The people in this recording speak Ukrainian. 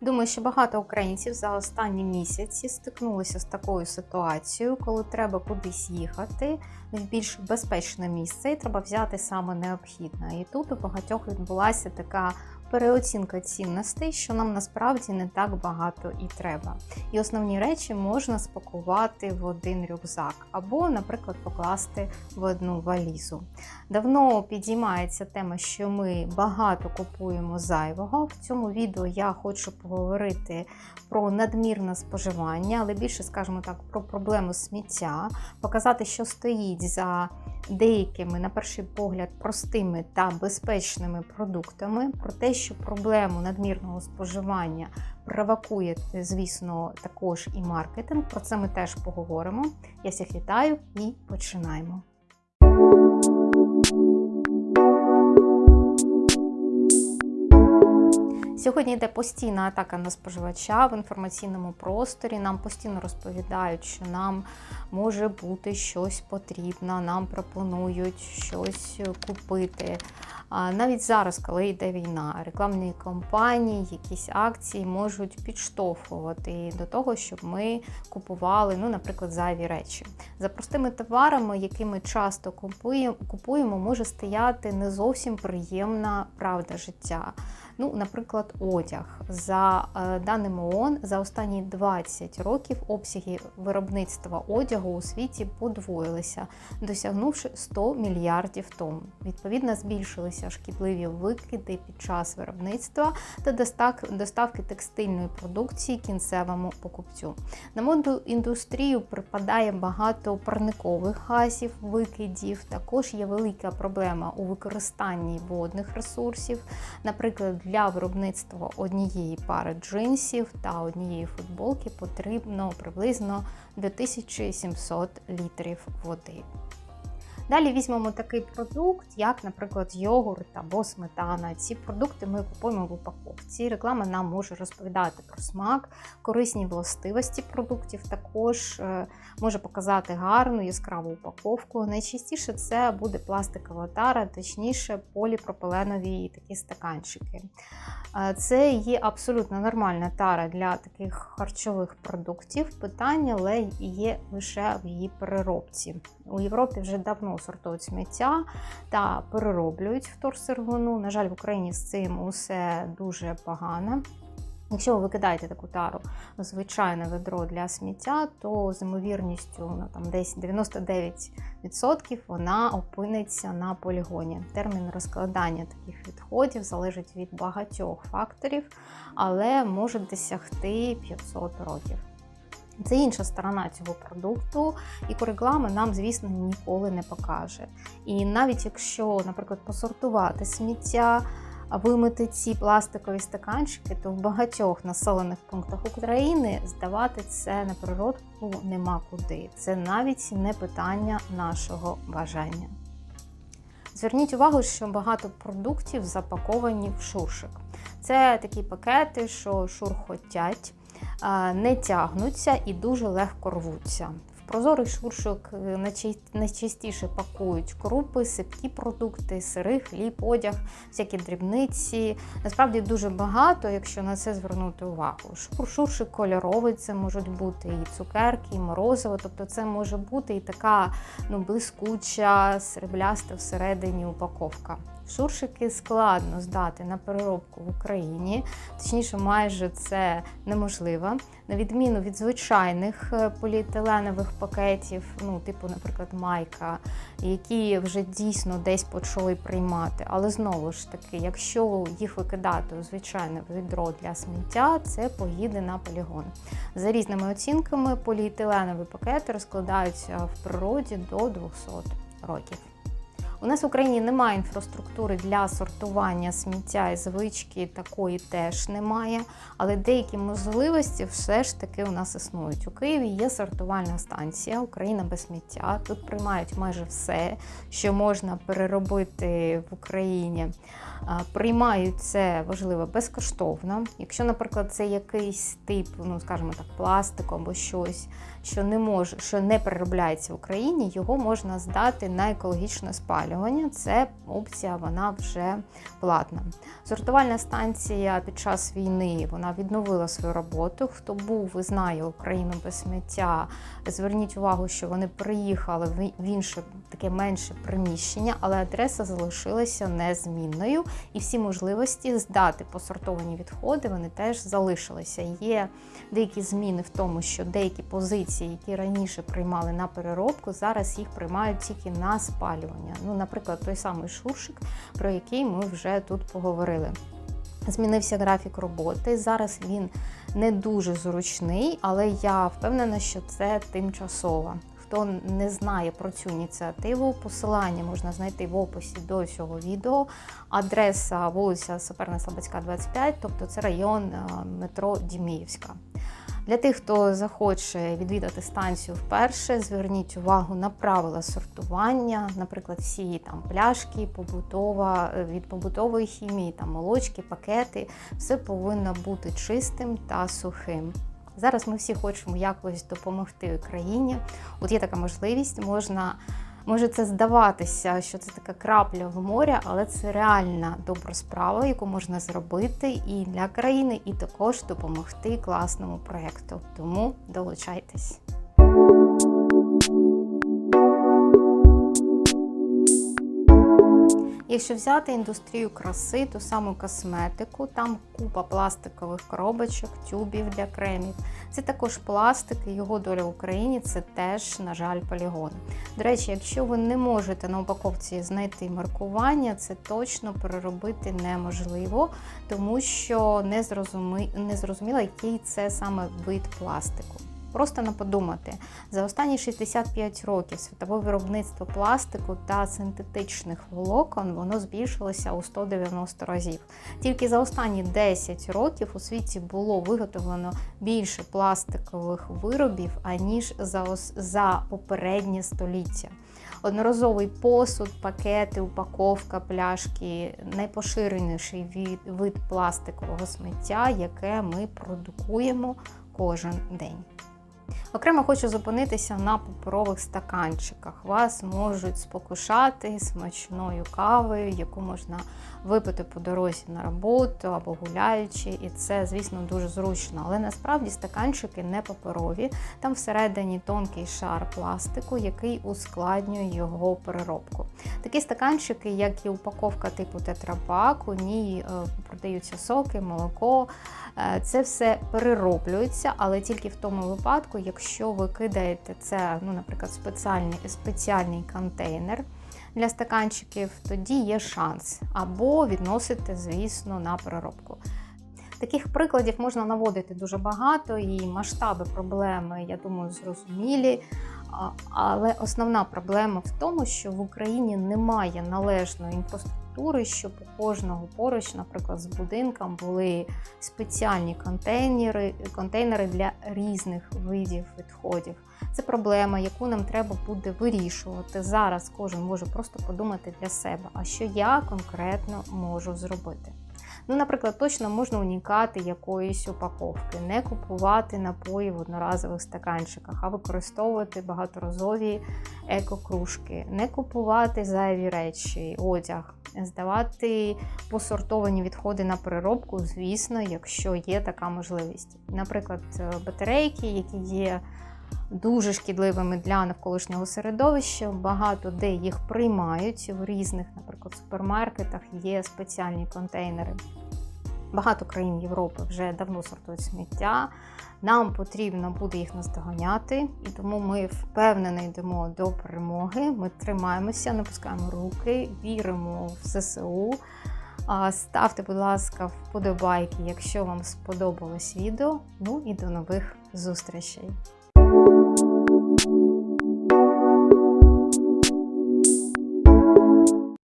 Думаю, що багато українців за останні місяці стикнулися з такою ситуацією, коли треба кудись їхати в більш безпечне місце, і треба взяти саме необхідне. І тут у багатьох відбулася така переоцінка цінностей, що нам насправді не так багато і треба. І основні речі можна спакувати в один рюкзак або, наприклад, покласти в одну валізу. Давно підіймається тема, що ми багато купуємо зайвого. В цьому відео я хочу поговорити про надмірне споживання, але більше, скажімо так, про проблему сміття, показати, що стоїть за деякими, на перший погляд, простими та безпечними продуктами, про те, що проблему надмірного споживання провокує, звісно, також і маркетинг. Про це ми теж поговоримо. Я всіх вітаю і починаємо. Сьогодні йде постійна атака на споживача в інформаційному просторі. Нам постійно розповідають, що нам може бути щось потрібно, нам пропонують щось купити. Навіть зараз, коли йде війна, рекламні кампанії, якісь акції можуть підштовхувати до того, щоб ми купували, ну, наприклад, зайві речі. За простими товарами, які ми часто купуємо, може стояти не зовсім приємна правда життя. Ну, наприклад, одяг. За е, даними ООН, за останні 20 років обсяги виробництва одягу у світі подвоїлися, досягнувши 100 мільярдів тонн. Відповідно, збільшилися шкідливі викиди під час виробництва та доставки текстильної продукції кінцевому покупцю. На моду індустрію припадає багато парникових газів, викидів. Також є велика проблема у використанні водних ресурсів, наприклад, для виробництва однієї пари джинсів та однієї футболки потрібно приблизно 2700 літрів води. Далі візьмемо такий продукт, як, наприклад, йогурт або сметана. Ці продукти ми купуємо в упаковці. Реклама нам може розповідати про смак, корисні властивості продуктів, також е, може показати гарну яскраву упаковку. Найчастіше це буде пластикова тара, точніше поліпропиленові такі стаканчики. Е, це є абсолютно нормальна тара для таких харчових продуктів. Питання є лише в її переробці. У Європі вже давно сортують сміття та перероблюють вторсировину. На жаль, в Україні з цим усе дуже погано. Якщо ви викидаєте таку тару в звичайне ведро для сміття, то з ймовірністю ну, там десь 99% вона опиниться на полігоні. Термін розкладання таких відходів залежить від багатьох факторів, але може досягти 500 років. Це інша сторона цього продукту, і реклама нам, звісно, ніколи не покаже. І навіть якщо, наприклад, посортувати сміття, вимити ці пластикові стаканчики, то в багатьох населених пунктах України здавати це на природку нема куди. Це навіть не питання нашого бажання. Зверніть увагу, що багато продуктів запаковані в шуршик. Це такі пакети, що шурхотять не тягнуться і дуже легко рвуться. В прозорий шуршок е, найчастіше пакують крупи, сипкі продукти, сири, хліб, одяг, всякі дрібниці. Насправді дуже багато, якщо на це звернути увагу. Шуршик кольоровий, це можуть бути і цукерки, і морозиво. Тобто це може бути і така ну, блискуча, срібляста всередині упаковка. Шуршики складно здати на переробку в Україні, точніше, майже це неможливо. На відміну від звичайних е, поліетиленових пакетів, ну, типу, наприклад, майка, які вже дійсно десь почали приймати. Але знову ж таки, якщо їх викидати у звичайне відро для сміття, це поїде на полігон. За різними оцінками, поліетиленові пакети розкладаються в природі до 200 років. У нас в Україні немає інфраструктури для сортування сміття і звички, такої теж немає. Але деякі можливості все ж таки у нас існують. У Києві є сортувальна станція Україна без сміття. Тут приймають майже все, що можна переробити в Україні. Приймають це важливо безкоштовно. Якщо, наприклад, це якийсь тип, ну скажімо так, пластику або щось, що не може, що не переробляється в Україні, його можна здати на екологічне спалювання спалювання, це опція вона вже платна. Сортувальна станція під час війни вона відновила свою роботу. Хто був і знає Україну без сміття, зверніть увагу, що вони приїхали в інше таке менше приміщення, але адреса залишилася незмінною, і всі можливості здати посортовані відходи вони теж залишилися. Є деякі зміни в тому, що деякі позиції, які раніше приймали на переробку, зараз їх приймають тільки на спалювання. Ну, наприклад, той самий шуршик, про який ми вже тут поговорили. Змінився графік роботи. Зараз він не дуже зручний, але я впевнена, що це тимчасово. Хто не знає про цю ініціативу, посилання можна знайти в описі до цього відео. Адреса вулиця Саперна Слободська, 25, тобто це район е, метро Діміївська. Для тих, хто захоче відвідати станцію вперше, зверніть увагу на правила сортування, наприклад, всі там пляшки, побутова е, від побутової хімії, там молочки, пакети, все повинно бути чистим та сухим. Зараз ми всі хочемо якось допомогти Україні. От є така можливість, можна. Може це здаватися, що це така крапля в морі, але це реальна добра справа, яку можна зробити і для країни, і також допомогти класному проєкту. Тому долучайтесь. Якщо взяти індустрію краси, ту саму косметику, там купа пластикових коробочок, тюбів для кремів. Це також пластик, його доля в Україні це теж, на жаль, полігон. До речі, якщо ви не можете на упаковці знайти маркування, це точно переробити неможливо, тому що не зрозуміло, який це саме вид пластику. Просто на подумати, за останні 65 років світове виробництво пластику та синтетичних волокон воно збільшилося у 190 разів. Тільки за останні 10 років у світі було виготовлено більше пластикових виробів, аніж за, за попереднє століття. Одноразовий посуд, пакети, упаковка, пляшки найпоширеніший від, вид пластикового сміття, яке ми продукуємо кожен день. Окремо хочу зупинитися на паперових стаканчиках. Вас можуть спокушати смачною кавою, яку можна випити по дорозі на роботу або гуляючи, і це, звісно, дуже зручно. Але насправді стаканчики не паперові, там всередині тонкий шар пластику, який ускладнює його переробку. Такі стаканчики, як і упаковка типу тетрапак, у ній е, продаються соки, молоко. Е, це все перероблюється, але тільки в тому випадку, якщо ви кидаєте це, ну, наприклад, спеціальний, спеціальний контейнер для стаканчиків, тоді є шанс. Або відносите, звісно, на переробку. Таких прикладів можна наводити дуже багато, і масштаби проблеми, я думаю, зрозумілі. Але основна проблема в тому, що в Україні немає належної інфраструктури, щоб у кожного поруч, наприклад, з будинком були спеціальні контейнери, контейнери для різних видів відходів. Це проблема, яку нам треба буде вирішувати. Зараз кожен може просто подумати для себе, а що я конкретно можу зробити. Ну, Наприклад, точно можна унікати якоїсь упаковки, не купувати напої в одноразових стаканчиках, а використовувати багаторазові екокружки, не купувати зайві речі, одяг, здавати посортовані відходи на переробку, звісно, якщо є така можливість. Наприклад, батарейки, які є дуже шкідливими для навколишнього середовища. Багато де їх приймають в різних, наприклад, супермаркетах є спеціальні контейнери. Багато країн Європи вже давно сортують сміття. Нам потрібно буде їх наздоганяти, і тому ми впевнено йдемо до перемоги. Ми тримаємося, не пускаємо руки, віримо в ЗСУ. Ставте, будь ласка, вподобайки, якщо вам сподобалось відео. Ну і до нових зустрічей!